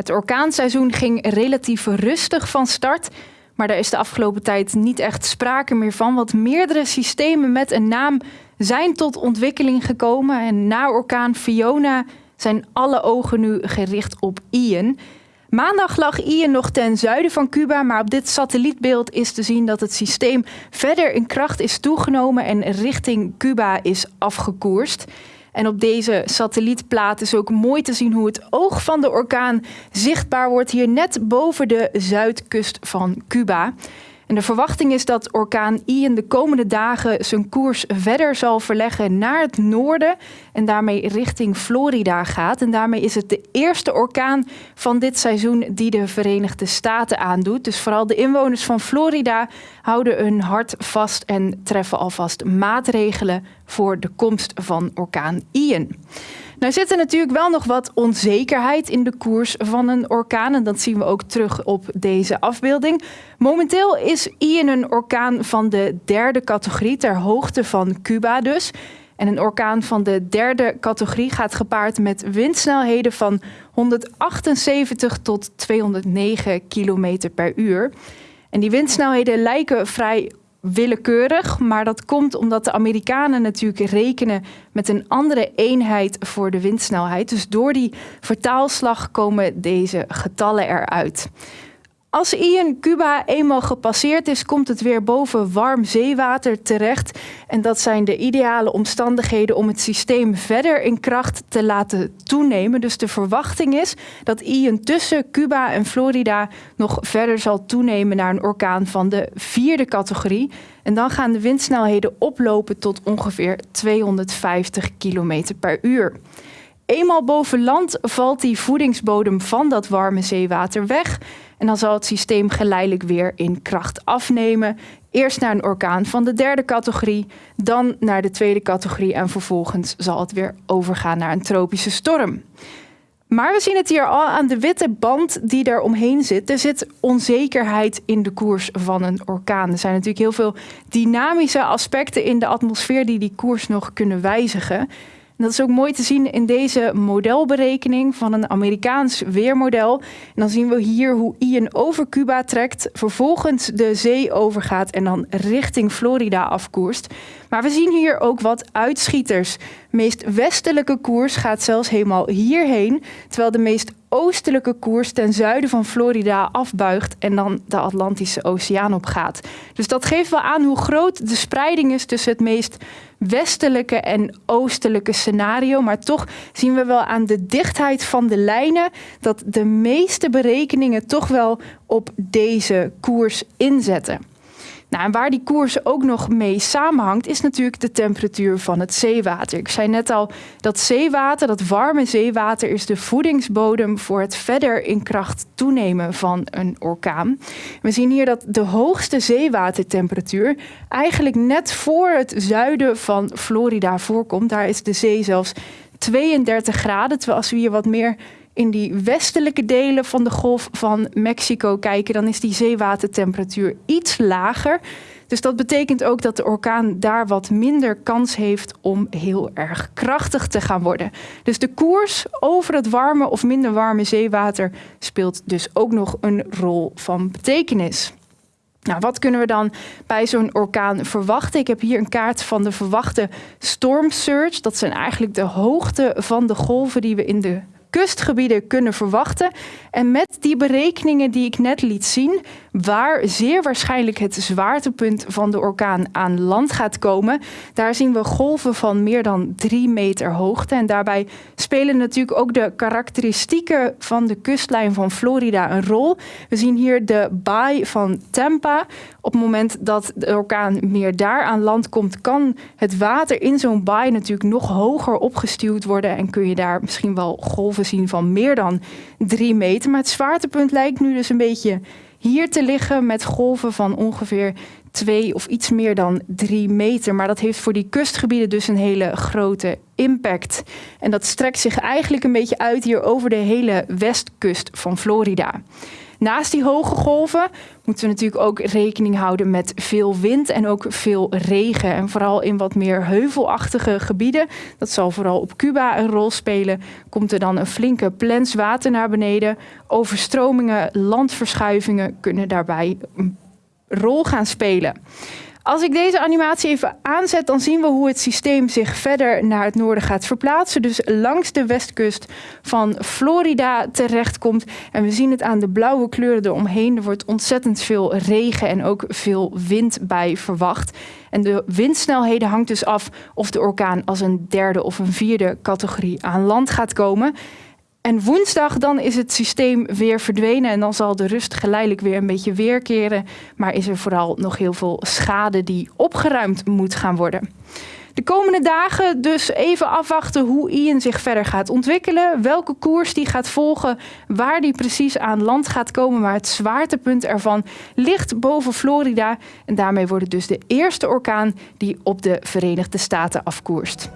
Het orkaanseizoen ging relatief rustig van start, maar daar is de afgelopen tijd niet echt sprake meer van, want meerdere systemen met een naam zijn tot ontwikkeling gekomen. En na orkaan Fiona zijn alle ogen nu gericht op Ian. Maandag lag Ian nog ten zuiden van Cuba, maar op dit satellietbeeld is te zien dat het systeem verder in kracht is toegenomen en richting Cuba is afgekoerst. En op deze satellietplaat is ook mooi te zien hoe het oog van de orkaan zichtbaar wordt hier net boven de zuidkust van Cuba. En de verwachting is dat orkaan Ian de komende dagen zijn koers verder zal verleggen naar het noorden en daarmee richting Florida gaat. En daarmee is het de eerste orkaan van dit seizoen die de Verenigde Staten aandoet. Dus vooral de inwoners van Florida houden hun hart vast en treffen alvast maatregelen voor de komst van orkaan Ian. Nou zit er natuurlijk wel nog wat onzekerheid in de koers van een orkaan. En dat zien we ook terug op deze afbeelding. Momenteel is Ian een orkaan van de derde categorie, ter hoogte van Cuba dus. En een orkaan van de derde categorie gaat gepaard met windsnelheden van 178 tot 209 km per uur. En die windsnelheden lijken vrij willekeurig, maar dat komt omdat de Amerikanen natuurlijk rekenen met een andere eenheid voor de windsnelheid. Dus door die vertaalslag komen deze getallen eruit. Als Ian Cuba eenmaal gepasseerd is, komt het weer boven warm zeewater terecht. En dat zijn de ideale omstandigheden om het systeem verder in kracht te laten toenemen. Dus de verwachting is dat Ian tussen Cuba en Florida nog verder zal toenemen naar een orkaan van de vierde categorie. En dan gaan de windsnelheden oplopen tot ongeveer 250 km per uur. Eenmaal boven land valt die voedingsbodem van dat warme zeewater weg. En dan zal het systeem geleidelijk weer in kracht afnemen. Eerst naar een orkaan van de derde categorie, dan naar de tweede categorie en vervolgens zal het weer overgaan naar een tropische storm. Maar we zien het hier al aan de witte band die er omheen zit. Er zit onzekerheid in de koers van een orkaan. Er zijn natuurlijk heel veel dynamische aspecten in de atmosfeer die die koers nog kunnen wijzigen dat is ook mooi te zien in deze modelberekening van een Amerikaans weermodel. En dan zien we hier hoe Ian over Cuba trekt, vervolgens de zee overgaat en dan richting Florida afkoerst. Maar we zien hier ook wat uitschieters. De meest westelijke koers gaat zelfs helemaal hierheen, terwijl de meest oostelijke koers ten zuiden van Florida afbuigt en dan de Atlantische Oceaan opgaat. Dus dat geeft wel aan hoe groot de spreiding is tussen het meest westelijke en oostelijke scenario. Maar toch zien we wel aan de dichtheid van de lijnen dat de meeste berekeningen toch wel op deze koers inzetten. Nou, en waar die koers ook nog mee samenhangt, is natuurlijk de temperatuur van het zeewater. Ik zei net al, dat zeewater, dat warme zeewater, is de voedingsbodem voor het verder in kracht toenemen van een orkaan. We zien hier dat de hoogste zeewatertemperatuur eigenlijk net voor het zuiden van Florida voorkomt. Daar is de zee zelfs 32 graden, terwijl als we hier wat meer in die westelijke delen van de golf van Mexico kijken, dan is die zeewatertemperatuur iets lager. Dus dat betekent ook dat de orkaan daar wat minder kans heeft om heel erg krachtig te gaan worden. Dus de koers over het warme of minder warme zeewater speelt dus ook nog een rol van betekenis. Nou, wat kunnen we dan bij zo'n orkaan verwachten? Ik heb hier een kaart van de verwachte storm surge. Dat zijn eigenlijk de hoogte van de golven die we in de kustgebieden kunnen verwachten. En met die berekeningen die ik net liet zien, waar zeer waarschijnlijk het zwaartepunt van de orkaan aan land gaat komen, daar zien we golven van meer dan drie meter hoogte. En daarbij spelen natuurlijk ook de karakteristieken van de kustlijn van Florida een rol. We zien hier de baai van Tampa. Op het moment dat de orkaan meer daar aan land komt, kan het water in zo'n baai natuurlijk nog hoger opgestuwd worden en kun je daar misschien wel golven zien van meer dan drie meter. Maar het zwaartepunt lijkt nu dus een beetje hier te liggen met golven van ongeveer twee of iets meer dan drie meter. Maar dat heeft voor die kustgebieden dus een hele grote impact. En dat strekt zich eigenlijk een beetje uit hier over de hele westkust van Florida. Naast die hoge golven moeten we natuurlijk ook rekening houden met veel wind en ook veel regen. En vooral in wat meer heuvelachtige gebieden, dat zal vooral op Cuba een rol spelen, komt er dan een flinke plens water naar beneden. Overstromingen, landverschuivingen kunnen daarbij een rol gaan spelen. Als ik deze animatie even aanzet, dan zien we hoe het systeem zich verder naar het noorden gaat verplaatsen. Dus langs de westkust van Florida terechtkomt. En we zien het aan de blauwe kleuren eromheen. Er wordt ontzettend veel regen en ook veel wind bij verwacht. En de windsnelheden hangt dus af of de orkaan als een derde of een vierde categorie aan land gaat komen. En woensdag dan is het systeem weer verdwenen en dan zal de rust geleidelijk weer een beetje weerkeren. Maar is er vooral nog heel veel schade die opgeruimd moet gaan worden. De komende dagen dus even afwachten hoe Ian zich verder gaat ontwikkelen. Welke koers die gaat volgen, waar die precies aan land gaat komen. Maar het zwaartepunt ervan ligt boven Florida. En daarmee wordt het dus de eerste orkaan die op de Verenigde Staten afkoerst.